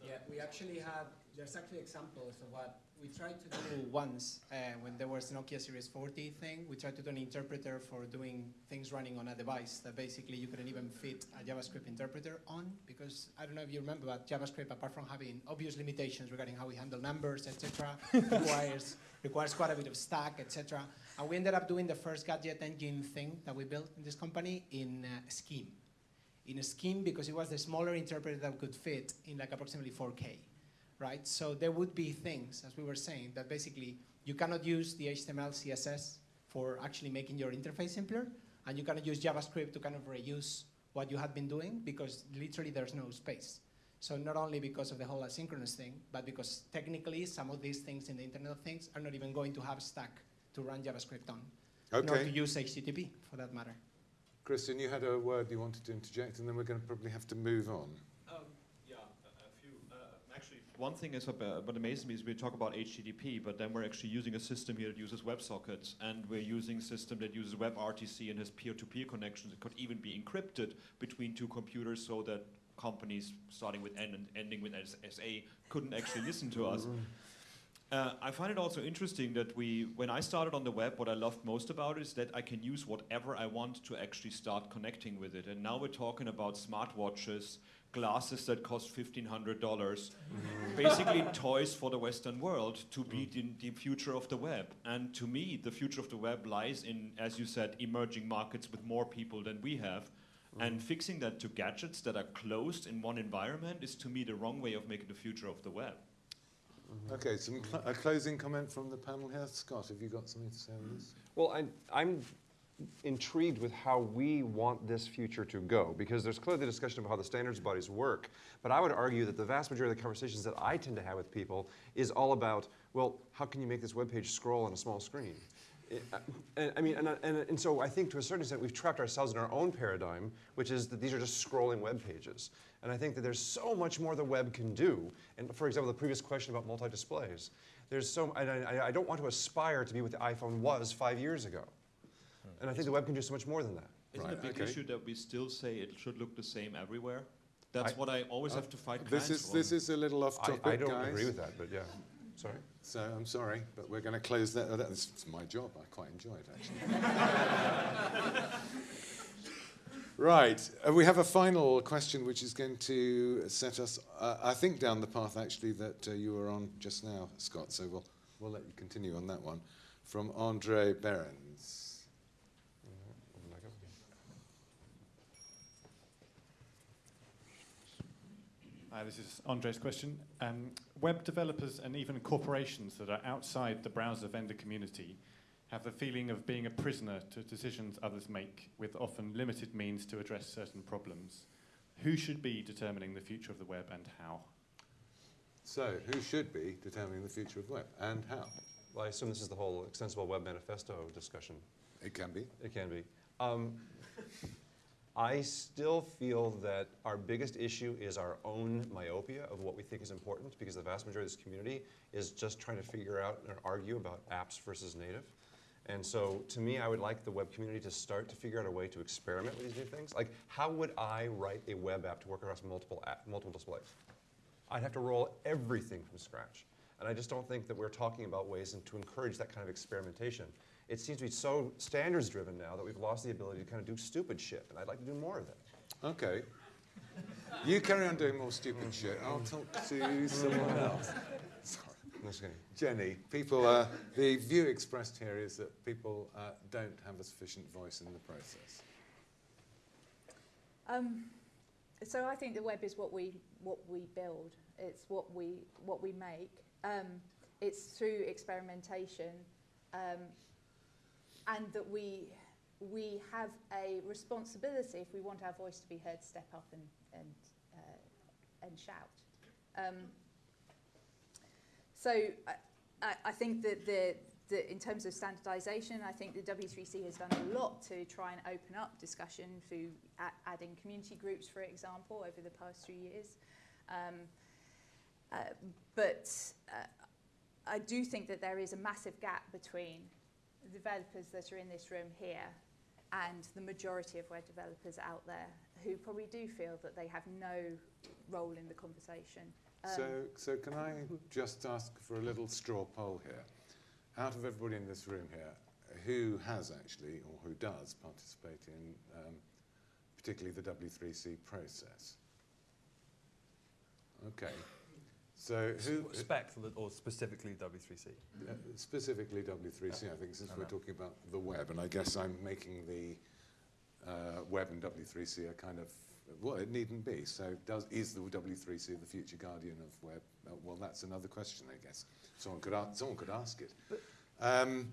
yeah, we actually have, there's actually examples of what we tried to do once uh, when there was Nokia Series 40 thing. We tried to do an interpreter for doing things running on a device that basically you couldn't even fit a JavaScript interpreter on because I don't know if you remember, but JavaScript, apart from having obvious limitations regarding how we handle numbers, etc., requires requires quite a bit of stack, etc. And we ended up doing the first gadget engine thing that we built in this company in uh, Scheme in scheme because it was the smaller interpreter that could fit in like approximately 4K, right? So there would be things, as we were saying, that basically you cannot use the HTML, CSS for actually making your interface simpler, and you cannot use JavaScript to kind of reuse what you had been doing because literally there's no space. So not only because of the whole asynchronous thing, but because technically some of these things in the Internet of Things are not even going to have stack to run JavaScript on, nor to use HTTP for that matter. Christian, you had a word you wanted to interject, and then we're going to probably have to move on. Um, yeah, a, a few. Uh, actually, one thing is what, uh, what amazes me is we talk about HTTP, but then we're actually using a system here that uses WebSockets, and we're using a system that uses WebRTC and has peer-to-peer connections. It could even be encrypted between two computers so that companies starting with N and ending with SA couldn't actually listen to us. Uh, I find it also interesting that we, when I started on the web, what I loved most about it is that I can use whatever I want to actually start connecting with it. And now we're talking about smartwatches, glasses that cost $1,500, mm-hmm. basically toys for the Western world to be mm. the, the future of the web. And to me, the future of the web lies in, as you said, emerging markets with more people than we have. Mm. And fixing that to gadgets that are closed in one environment is to me the wrong way of making the future of the web. Mm-hmm. Okay, some cl- a closing comment from the panel here. Scott, have you got something to say on this? Well, I, I'm intrigued with how we want this future to go because there's clearly the discussion of how the standards bodies work. But I would argue that the vast majority of the conversations that I tend to have with people is all about, well, how can you make this web page scroll on a small screen? It- and, I mean, and, and, and so I think to a certain extent we've trapped ourselves in our own paradigm, which is that these are just scrolling web pages. And I think that there's so much more the web can do. And for example, the previous question about multi-displays, there's so, and I, I don't want to aspire to be what the iPhone was five years ago. And I think the web can do so much more than that. Isn't it a big issue that we still say it should look the same everywhere? That's I- what I always Uh, have to fight This clients is, this is a little off I- topic, I don't guys. agree with that, but yeah. Sorry? So I'm sorry, but we're going to close that. oh, That's it's my job. I quite enjoy it, actually. right. Uh, we have a final question which is going to set us, uh, I think, down the path, actually, that uh, you were on just now, Scott. So we'll, we'll let you continue on that one. From Andre Behrens. Hi, this is Andre's question. Um, web developers and even corporations that are outside the browser vendor community have the feeling of being a prisoner to decisions others make with often limited means to address certain problems. Who should be determining the future of the web and how? So, who should be determining the future of the web and how? Well, I assume this is the whole Extensible Web Manifesto discussion. It can be. It can be. Um, I still feel that our biggest issue is our own myopia of what we think is important because the vast majority of this community is just trying to figure out and argue about apps versus native. And so to me, I would like the web community to start to figure out a way to experiment with these new things. Like, how would I write a web app to work across multiple, app, multiple displays? I'd have to roll everything from scratch. And I just don't think that we're talking about ways to encourage that kind of experimentation. It seems to be so standards driven now that we've lost the ability to kind of do stupid shit, and I'd like to do more of it. Okay. You carry on doing more stupid shit. I'll talk to someone else. Sorry. Jeni, people, uh, the view expressed here is that people uh, don't have a sufficient voice in the process. Um, so I think the web is what we what we build. It's what we what we make. Um, it's through experimentation, um, and that we we have a responsibility if we want our voice to be heard, step up and and uh, and shout. Um, so I, I, think that the, the in terms of standardisation, I think the W3C has done a lot to try and open up discussion through adding community groups, for example, over the past three years. Um, uh, but uh, I do think that there is a massive gap between the developers that are in this room here and the majority of web developers out there who probably do feel that they have no role in the conversation. Um, So, so can I just ask for a little straw poll here? Out of everybody in this room here, who has actually, or who does, participate in um, particularly the W3C process? Okay. So who... Spec or specifically W3C? Uh, specifically W3C, I think, since we're talking about the web, and I guess I'm making the uh, web and W3C a kind of well, it needn't be. So, does is the W3C the future guardian of web? Uh, well, that's another question, I guess. Someone could ask, someone could ask it. Um,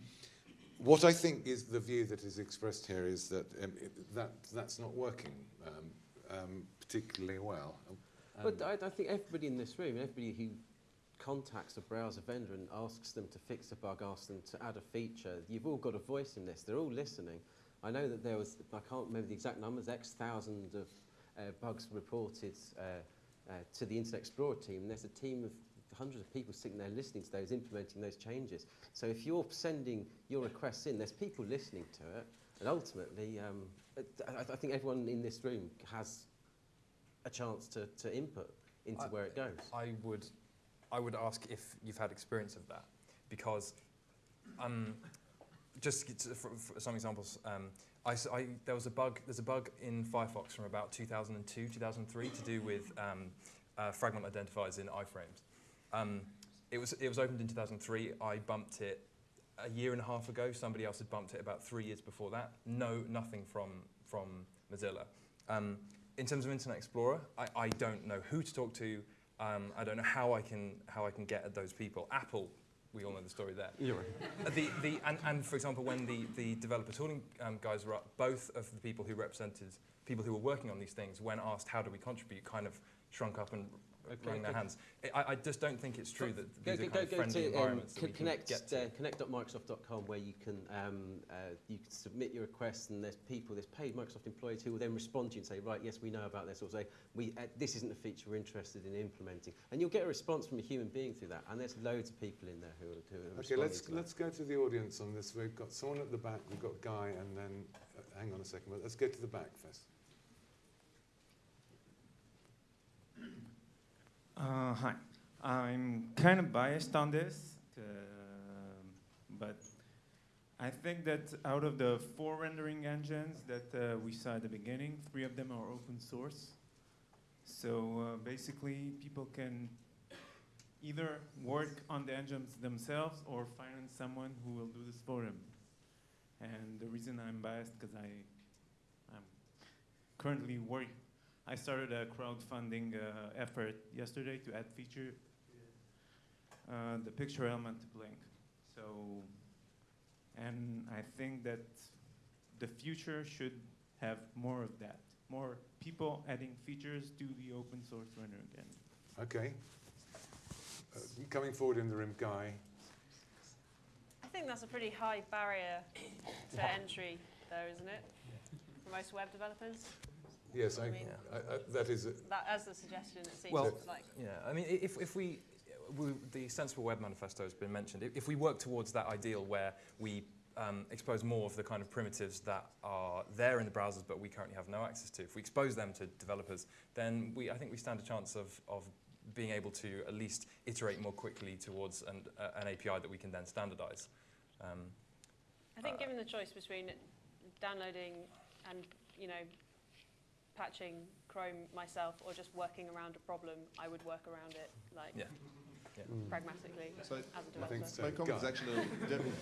what I think is the view that is expressed here is that um, it, that that's not working um, um, particularly well. Um, But I, I think everybody in this room, everybody who contacts a browser vendor and asks them to fix a bug, asks them to add a feature, you've all got a voice in this. They're all listening. I know that there was, I can't remember the exact numbers, X thousand of uh, bugs reported uh, uh, to the Internet Explorer team. And there's a team of hundreds of people sitting there listening to those, implementing those changes. So if you're sending your requests in, there's people listening to it. And ultimately, um, I, I think everyone in this room has a chance to, to input into I- where it goes. I would, I would ask if you've had experience of that, because um, just for, for some examples, um, I, I- there was a bug. There's a bug in Firefox from about 2002, 2003 to do with um, uh, fragment identifiers in iframes. Um, it was it was opened in 2003. I bumped it a year and a half ago. Somebody else had bumped it about three years before that. No, nothing from from Mozilla. In terms of Internet Explorer, I, I don't know who to talk to. Um, I don't know how I can how I can get at those people. Apple, we all know the story there. You're right. Uh, the, the, and, and for example, when the, the developer tooling um, guys were up, both of the people who represented people who were working on these things, when asked how do we contribute, kind of shrunk up and wrung their okay. hands. I, I just don't think it's true that these go, are kind go, of friendly to um, environments that we connect, to. uh, connect.microsoft.com where you can um, uh, you can submit your requests and there's people, there's paid Microsoft employees who will then respond to you and say, right, yes, we know about this, or say, we, uh, this isn't a feature we're interested in implementing. And you'll get a response from a human being through that. And there's loads of people in there who are, who are Okay, responding let's to that. let's go to the audience on this. We've got someone at the back. We've got Guy, and then uh, hang on a second. But let's go to the back first. Uh, hi. I'm kind of biased on this, uh, but I think that out of the four rendering engines that uh, we saw at the beginning, three of them are open source. So uh, basically, people can either work on the engines themselves or find someone who will do this for them. And the reason I'm biased because I, I'm currently working. I started a crowdfunding uh, effort yesterday to add feature uh, the picture element to Blink. So, and I think that the future should have more of that. More people adding features to the open source rendering again. Okay. Uh, coming forward in the room, Guy. I think that's a pretty high barrier to entry, though, isn't it? For most web developers. Yes, I, I mean- I, I, that is. A, That, as the suggestion, it seems Well, like. yeah, I mean, if, if we, we, the Extensible Web Manifesto has been mentioned, if, if we work towards that ideal where we um, expose more of the kind of primitives that are there in the browsers but we currently have no access to, if we expose them to developers, then we, I think we stand a chance of, of being able to at least iterate more quickly towards an, uh, an API that we can then standardize. Um, I think uh, given the choice between downloading and, you know, patching Chrome myself or just working around a problem, I would work around it, like, Yeah. Yeah. Mm. pragmatically, So as a developer. My comment is actually a little different.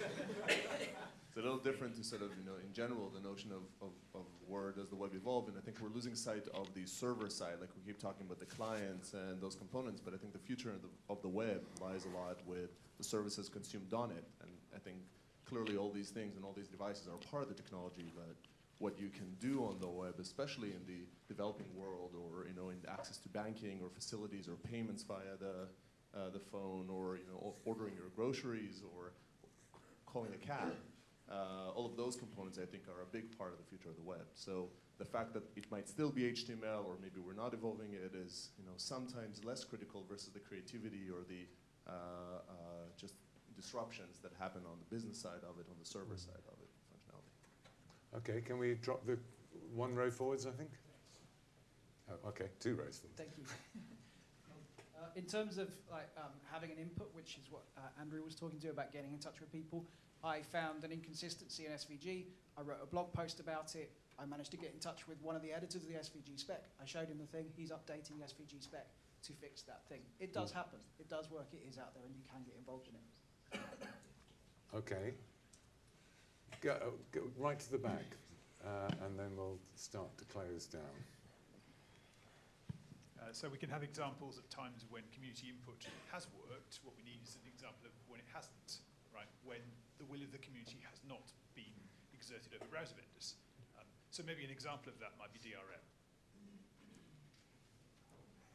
It's a little different to sort of, you know, in general, the notion of, of, of where does the web evolve, and I think we're losing sight of the server side, like we keep talking about the clients and those components, but I think the future of the, of the web lies a lot with the services consumed on it, and I think clearly all these things and all these devices are part of the technology, but what you can do on the web, especially in the developing world, or you know, in access to banking or facilities or payments via the uh, the phone, or you know, ordering your groceries, or calling a cab. Uh, all of those components, I think, are a big part of the future of the web. So the fact that it might still be HTML, or maybe we're not evolving it, is you know sometimes less critical versus the creativity or the uh, uh, just disruptions that happen on the business side of it, on the server side of it. Okay, can we drop the one row forwards? I think. Oh, okay, two rows forwards. Thank you. Uh, in terms of like um, having an input, which is what uh, Andrew was talking to about getting in touch with people, I found an inconsistency in SVG. I wrote a blog post about it. I managed to get in touch with one of the editors of the SVG spec. I showed him the thing. He's updating the SVG spec to fix that thing. It does happen. It does work. It is out there, and you can get involved in it. Okay. Go, go right to the back, uh, and then we'll start to close down. Uh, so we can have examples of times when community input has worked. What we need is an example of when it hasn't, right? When the will of the community has not been exerted over browser vendors. Um, so maybe an example of that might be DRM.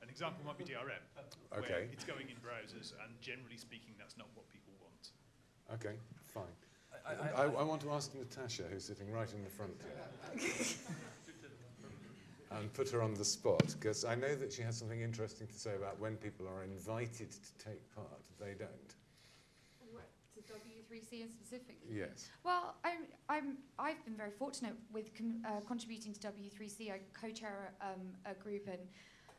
An example might be DRM, where it's going in browsers, and generally speaking, that's not what people want. Okay, fine. I- I, I- I, want to ask Natasha, who's sitting right in the front here, and put her on the spot, because I know that she has something interesting to say about when people are invited to take part, they don't. To W3C in specific? Yes. Well, I'm, I'm, I've been very fortunate with con- uh, contributing to W3C. I co-chair um, a group and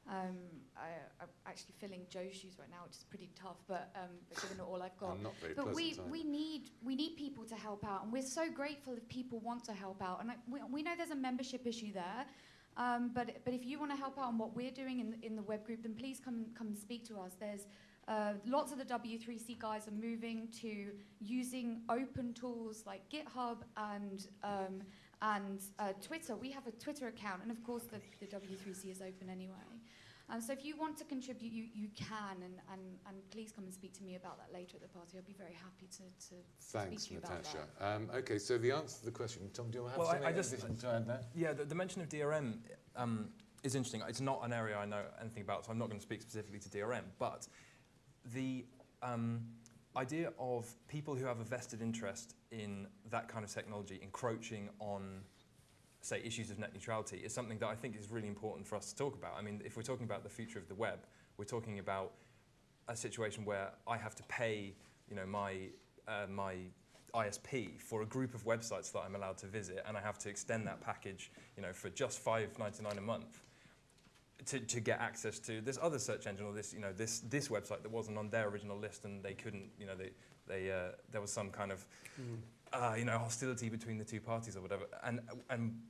um, I, I'm actually filling Joe's shoes right now, which is pretty tough, but um, but given all I've got. And not very but we, pleasant we need we need people to help out, and we're so grateful if people want to help out. And I, we, we know there's a membership issue there, um, but but if you want to help out on what we're doing in in the web group, then please come come speak to us. There's uh, lots of the W3C guys are moving to using open tools like GitHub and um, and uh, Twitter. We have a Twitter account, and of course the, the W3C is open anyway. Um, so if you want to contribute, you, you can, and, and, and please come and speak to me about that later at the party. I'll be very happy to, to Thanks, speak to you about Natasha. that. Um, okay, so the answer to the question, Tom, do you have Well, something I just- to add there? Yeah, the, the mention of DRM, um, is interesting. It's not an area I know anything about, so I'm not going to speak specifically to DRM. But the um, idea of people who have a vested interest in that kind of technology encroaching on, say, issues of net neutrality is something that I think is really important for us to talk about. I mean, if we're talking about the future of the web, we're talking about a situation where I have to pay, you know, my uh, my ISP for a group of websites that I'm allowed to visit, and I have to extend that package, you know, for just $5.99 a month to, to get access to this other search engine or this, you know, this this website that wasn't on their original list, and they couldn't, you know, they they uh, there was some kind of, uh, you know, hostility between the two parties or whatever, and and.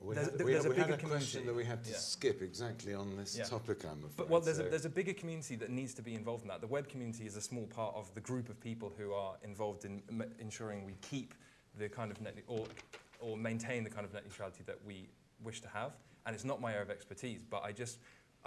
We there's- had, we there's had, a we had bigger a question that we had to Yeah. skip exactly on this Yeah. topic, I'm afraid. But well, there's, a, there's a bigger community that needs to be involved in that. The web community is a small part of the group of people who are involved in ensuring we keep the kind of net or, or maintain the kind of net neutrality that we wish to have. And it's not my area of expertise, but I just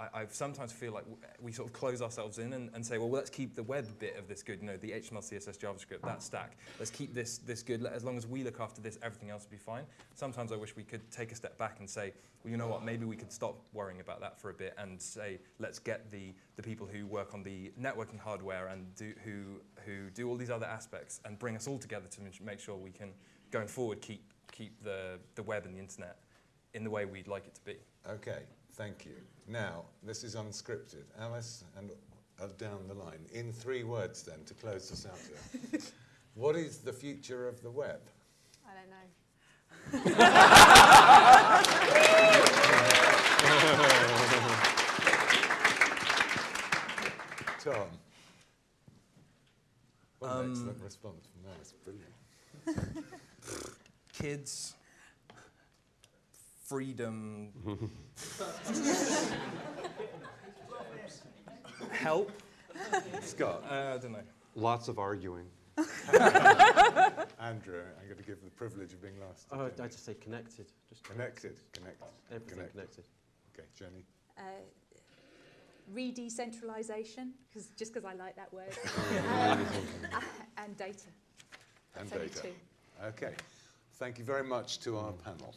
I, I sometimes feel like we sort of close ourselves in and, and say, well, let's keep the web bit of this good, you know, the HTML, CSS, JavaScript, that stack. Let's keep this this good. As long as we look after this, everything else will be fine. Sometimes I wish we could take a step back and say, well, you know what, maybe we could stop worrying about that for a bit and say, let's get the, the people who work on the networking hardware and do, who, who do all these other aspects and bring us all together to make sure we can, going forward, keep, keep the, the web and the internet in the way we'd like it to be. Okay, thank you. Now, this is unscripted. Alice, and uh, down the line, in three words then, to close this out here. what is the future of the web? I don't know. Tom. What an Um, excellent response from Alice. Brilliant. Kids, freedom, help. Scott. Uh, I don't know. Lots of arguing. Andrew, I'm going to give the privilege of being last. to Oh, Jeni. I just say connected. Just Connected, connected. Everything connected. Okay, Jeni. Uh, re-decentralisation, because just because I like that word, um, and data. And That's only data. two. Okay. Thank you very much to our panel.